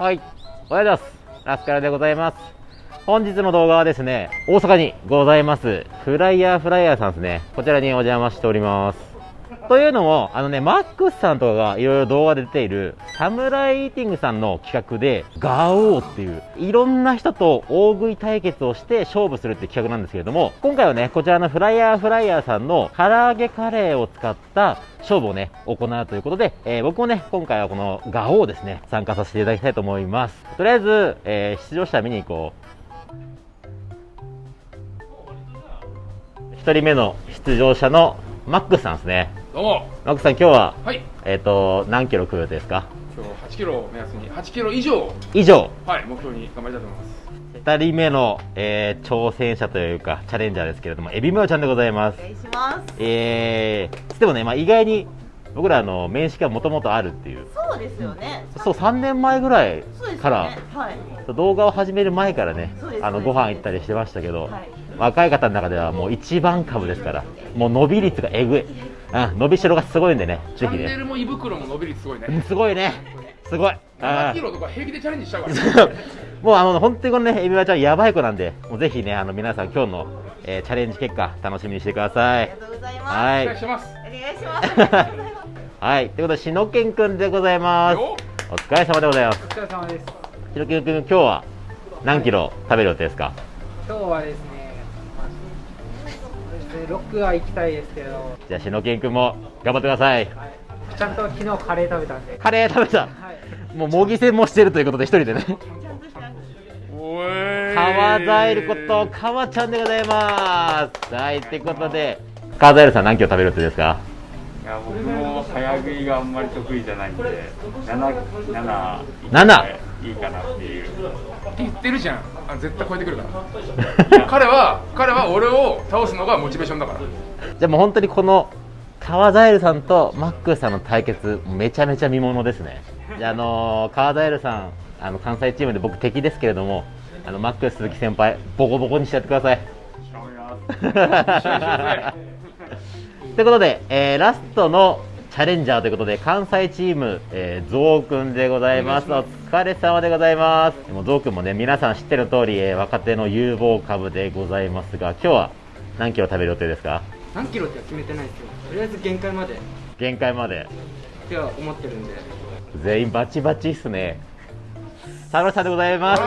はい、おはようございます。ラスカルでございます。本日の動画はですね、大阪にございます、フライヤーフライヤーさんですね。こちらにお邪魔しております。というのも、あのね、マックスさんとかがいろいろ動画で出ている、サムライイーティングさんの企画で、ガオーっていう、いろんな人と大食い対決をして勝負するって企画なんですけれども、今回はね、こちらのフライヤーフライヤーさんの唐揚げカレーを使った勝負をね、行うということで、えー僕もね、今回はこのガオーですね、参加させていただきたいと思います。とりあえず、えー出場者見に行こう。一人目の出場者のマックスさんですね。どうもマックスさん、今日は、はいえっ、と、何キロ食う予定ですか？今日8キロを目安に8キロ以上以上、はい目標に頑張りたいと思います二人目の、えー挑戦者というか、チャレンジャーですけれども、エビマヨちゃんでございますお。願いします。えー、でもね、まあ、意外に、僕らあの面識がもともとあるっていう。そうですよね。そう、3年前ぐらい。から、はい。動画を始める前からねそうですあのご飯行ったりしてましたけど、はい。若い方の中ではもう一番株ですからもう伸び率がえぐい、うん、伸びしろがすごいんでねチャンネぜひねルも胃袋も伸び率すごいね。うんすごいね。すごい。7あキロとか平気でチャレンジしちゃうから。ー もうあの本当にこのねエビワちゃんやばい子なんでもうぜひねあの皆さん今日の、えーチャレンジ結果楽しみにしてください。ありがとうございます。はい。お願いします。お願いします。はい。ということでしのけんくんでございます。よお疲れ様でございます。お疲れ様です。しのけんくん今日は何キロ食べる予定ですか？今日はですね6は行きたいですけど、じゃあしのけんくんも頑張ってください。はい、ちゃんと昨日カレー食べたんで、カレー食べた。はい、もう模擬戦もしてるということで一人でね。川ザエルこと川ちゃんでございます。はいということで川ザエルさん何キロ食べる予定ですか？いや僕も早食いがあんまり得意じゃないんで。7 7 7いいかなっていう。言ってるじゃん。あ絶対超えてくるから。彼は彼は俺を倒すのがモチベーションだから。じゃあもう本当にこの川ザエルさんとマックスさんの対決めちゃめちゃ見ものですね。じゃあ、あのー川ザエルさんあの関西チームで僕敵ですけれどもあのマックス鈴木先輩ボコボコにしてやっ てください。ということで、えーラストのチャレンジャーということで関西チーム、えー、ゾウくんでございます。お疲れ様でございます。もうゾウくんもね皆さん知ってる通り、えー若手の有望株でございますが今日は何キロ食べる予定ですか？何キロっては決めてないですよ。とりあえず限界まで。っ限界まで。ては思ってるんで。全員バチバチっすね。佐野さんでございます。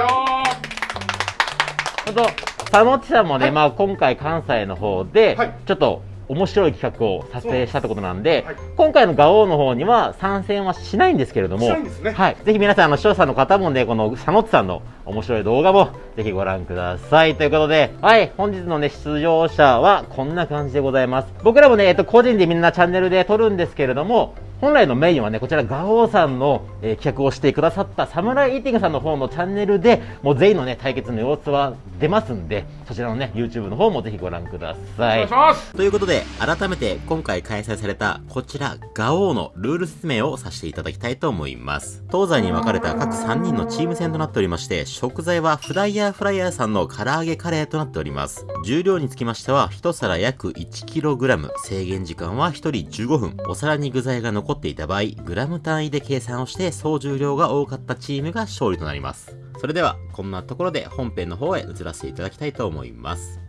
本当佐野地さんもね、まあ、今回関西の方で、はい。ちょっと面白い企画を撮影したってことなんで、はい。今回のガオーの方には参戦はしないんですけれども、ね。はい、ぜひ皆さん、あの視聴者の方もね、この佐野地さんの面白い動画もぜひご覧ください。ということで、はい、本日のね、出場者はこんな感じでございます。僕らもね、えっと、個人でみんなチャンネルで撮るんですけれども、本来のメインはね、こちらガオーさんの、えー企画をしてくださったサムライイーティングさんの方のチャンネルで、もう全員のね、対決の様子は出ますんで、そちらのね、YouTube の方もぜひご覧くだおさい願いし。ますということで、改めて今回開催されたこちら、ガオーのルール説明をさせていただきたいと思います。東西に分かれた各3人のチーム戦となっておりまして、食材はフライヤーフライヤーさんの唐揚げカレーとなっております。重量につきましては、1皿約 1kg、制限時間は1人15分、お皿に具材が残っていた場合、グラム単位で計算をして総重量が多かったチームが勝利となります。それでは、こんなところで本編の方へ移らせていただきたいと思います。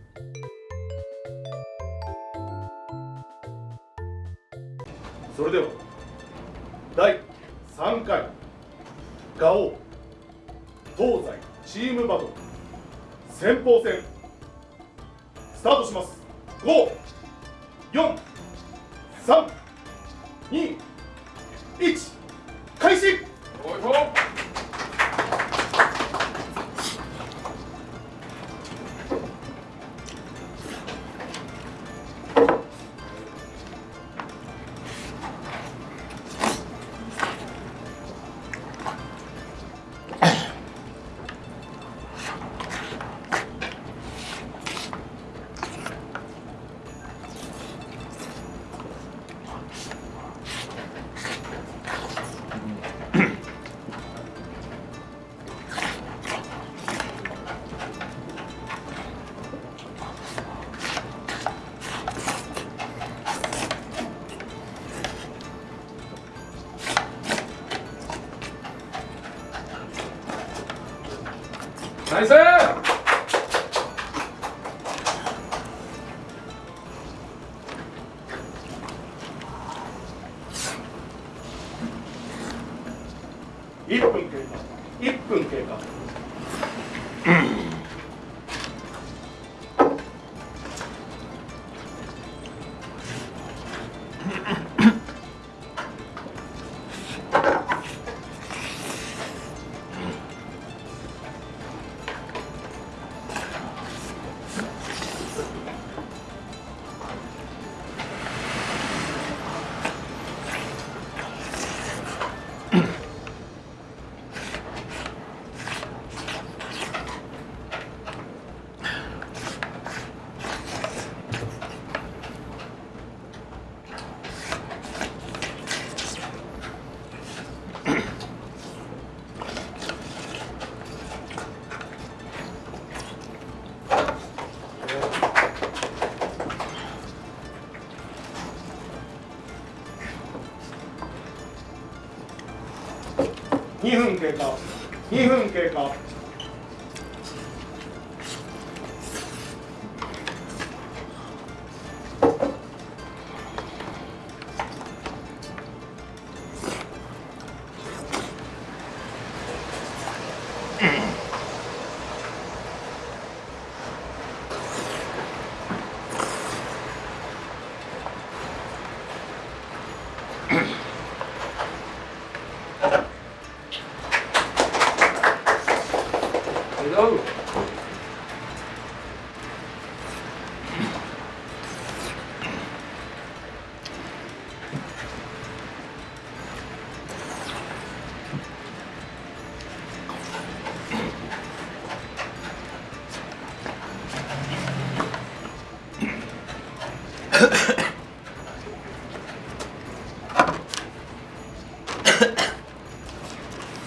それでは第3回ガオ東西チームバトル先鋒戦スタートします5、4、3、2 1開始。 나이스! 2分経過。2分経過。ど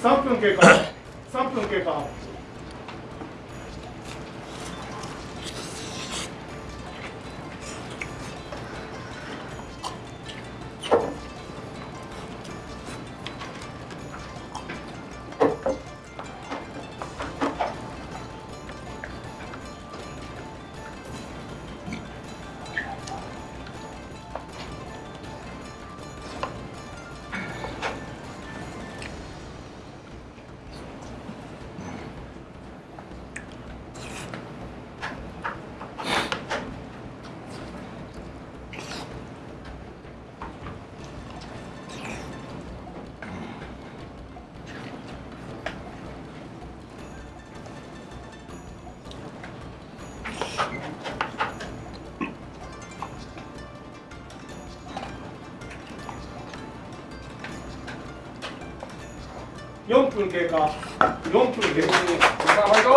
3分経過。3分経過。分経過。4分経過さあファイト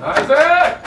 ナイス！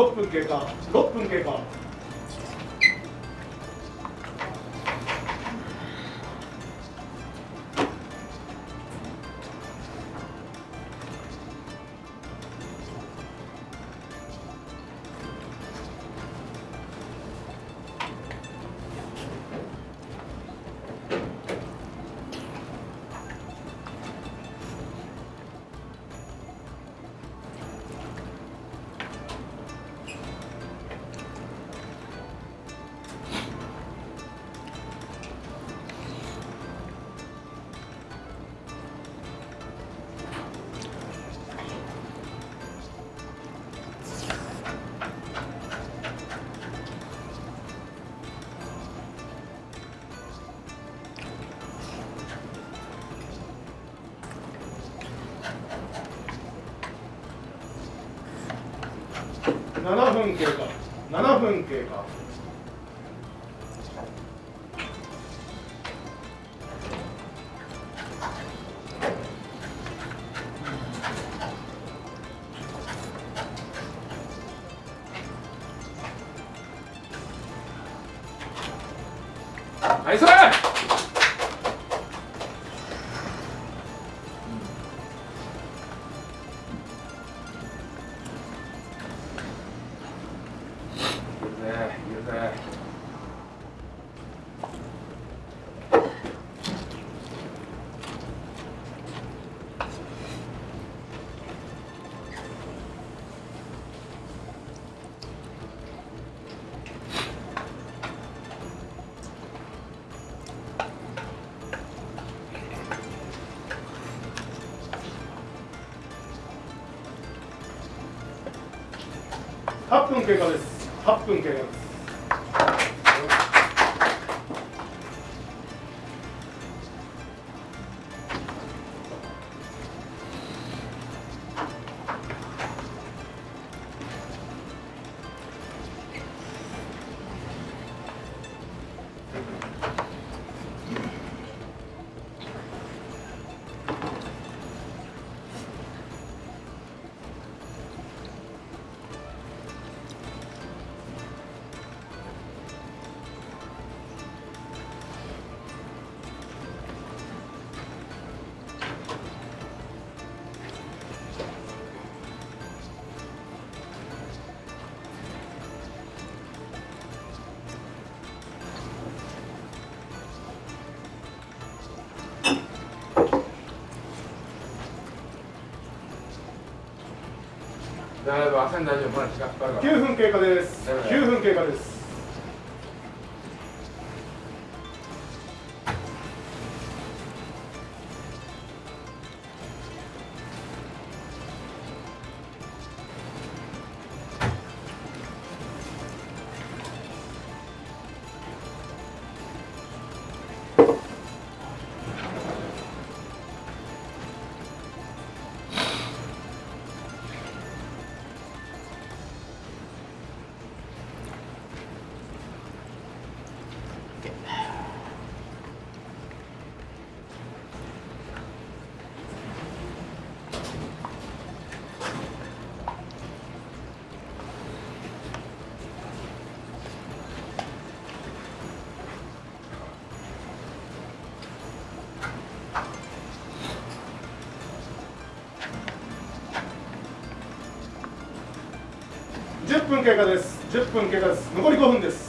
6分経過6分経過。7分経過。7分経過。経過です。大丈夫焦ん大丈夫まだ時間かかるから。9分経過です。9分経過です分経過です。10分経過です。残り5分です。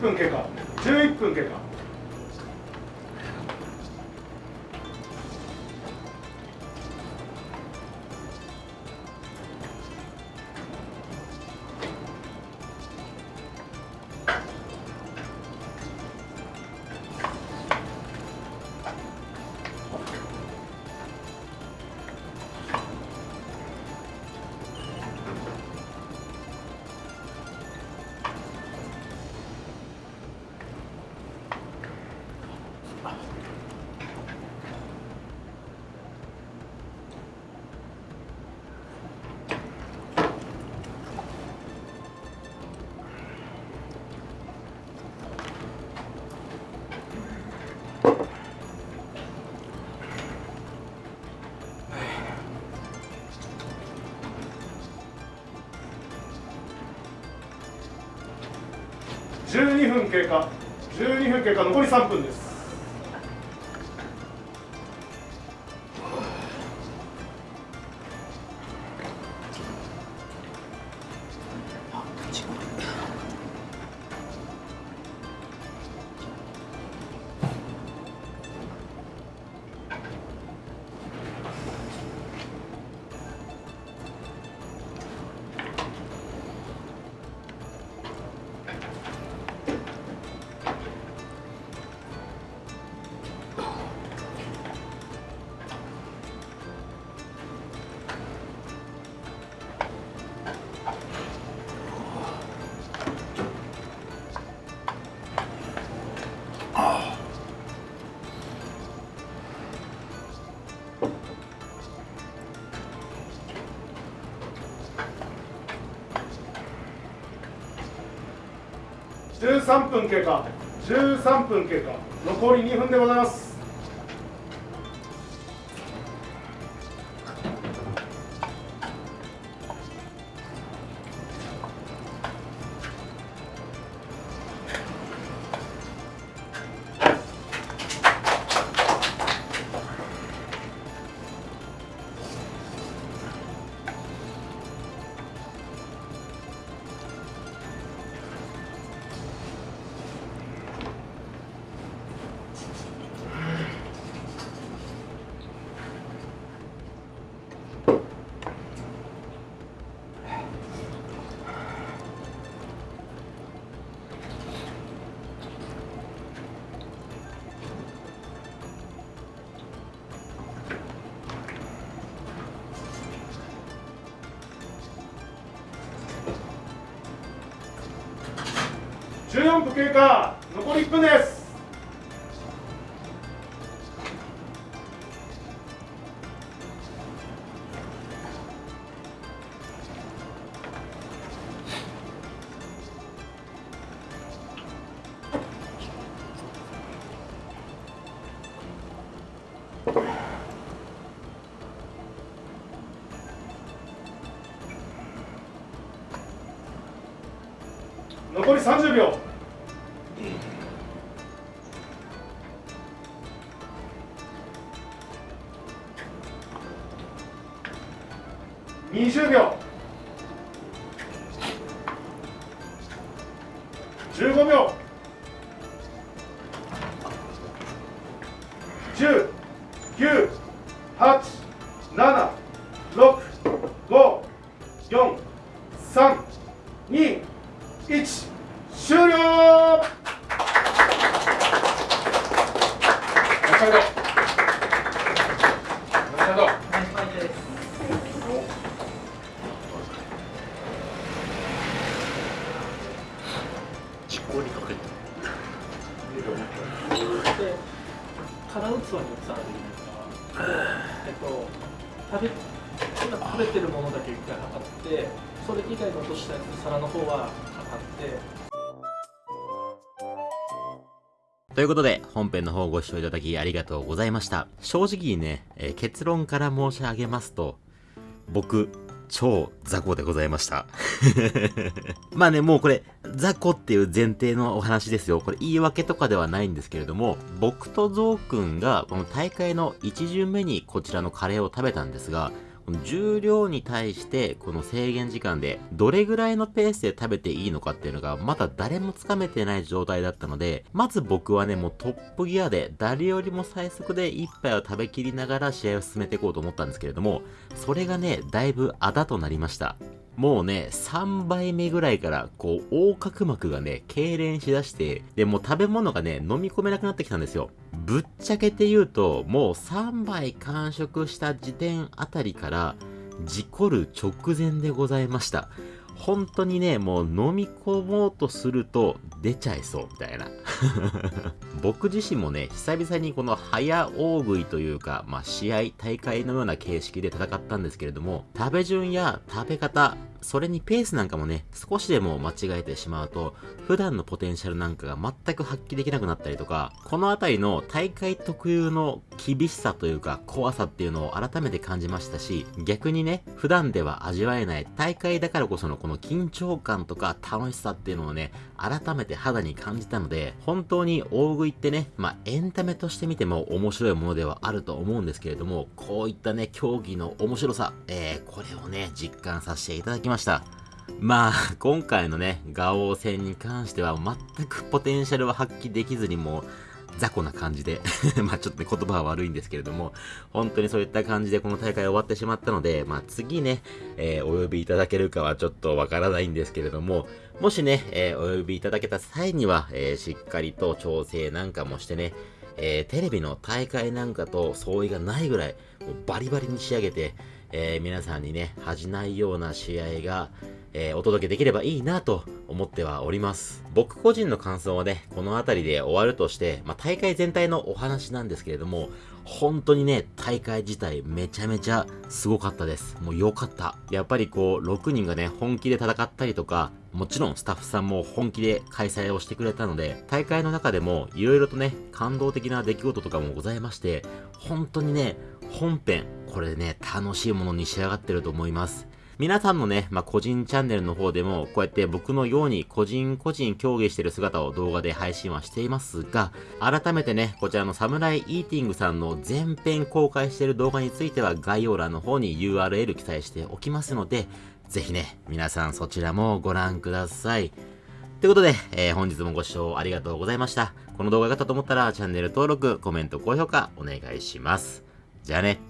11分経過。11分経過。分経過12分経過残り3分です。13分経過。13分経過。残り2分でございます。14分経過残り1分です。20秒。15秒。今食べてるものだけ一回測ってそれ以外残したやつ皿の方は測ってということで、本編の方ご視聴いただきありがとうございました。正直にね、えー結論から申し上げますと、僕、超雑魚でございました。まあね、もうこれ、雑魚っていう前提のお話ですよ。これ言い訳とかではないんですけれども、僕とゾウくんがこの大会の1巡目にこちらのカレーを食べたんですが、重量に対してこの制限時間でどれぐらいのペースで食べていいのかっていうのがまだ誰もつかめてない状態だったので、まず僕はね、もうトップギアで誰よりも最速で一杯を食べきりながら試合を進めていこうと思ったんですけれども、それがね、だいぶあだとなりました。もうね、3杯目ぐらいから、こう、横隔膜がね、痙攣しだして、で、もう食べ物がね、飲み込めなくなってきたんですよ。ぶっちゃけて言うと、もう3杯完食した時点あたりから、事故る直前でございました。本当にね、もう飲み込もうとすると出ちゃいそうみたいな。僕自身もね、久々にこの早大食いというか、まあ試合、大会のような形式で戦ったんですけれども、食べ順や食べ方、それにペースなんかもね、少しでも間違えてしまうと、普段のポテンシャルなんかが全く発揮できなくなったりとか、このあたりの大会特有の厳しさというか怖さっていうのを改めて感じましたし、逆にね、普段では味わえない大会だからこそのこの緊張感とか楽しさっていうのをね、改めて肌に感じたので、本当に大食いってね、まあエンタメとして見ても面白いものではあると思うんですけれども、こういったね、競技の面白さ、えー、これをね、実感させていただきました。ました。まあ、今回のね、ガオ戦に関しては全くポテンシャルは発揮できずにもう、雑魚な感じで まあちょっとね、言葉は悪いんですけれども、本当にそういった感じでこの大会終わってしまったので、まあ次ね、えーお呼びいただけるかはちょっとわからないんですけれども、もしね、えーお呼びいただけた際には、えーしっかりと調整なんかもしてね、えテレビの大会なんかと相違がないぐらい、もうバリバリに仕上げて、えー皆さんにね、恥じないような試合が、えーお届けできればいいなと思ってはおります。僕個人の感想はね、この辺りで終わるとして、まあ、大会全体のお話なんですけれども、本当にね、大会自体めちゃめちゃすごかったです。もう良かった。やっぱりこう、6人がね、本気で戦ったりとか、もちろんスタッフさんも本気で開催をしてくれたので、大会の中でも色々とね、感動的な出来事とかもございまして、本当にね、本編、これね、楽しいものに仕上がってると思います。皆さんのね、まあ、個人チャンネルの方でも、こうやって僕のように個人個人競技してる姿を動画で配信はしていますが、改めてね、こちらのサムライイーティングさんの全編公開してる動画については概要欄の方に URL 記載しておきますので、ぜひね、皆さんそちらもご覧ください。ということで、えー本日もご視聴ありがとうございました。この動画が良かったと思ったらチャンネル登録、コメント、高評価お願いします。じゃあね。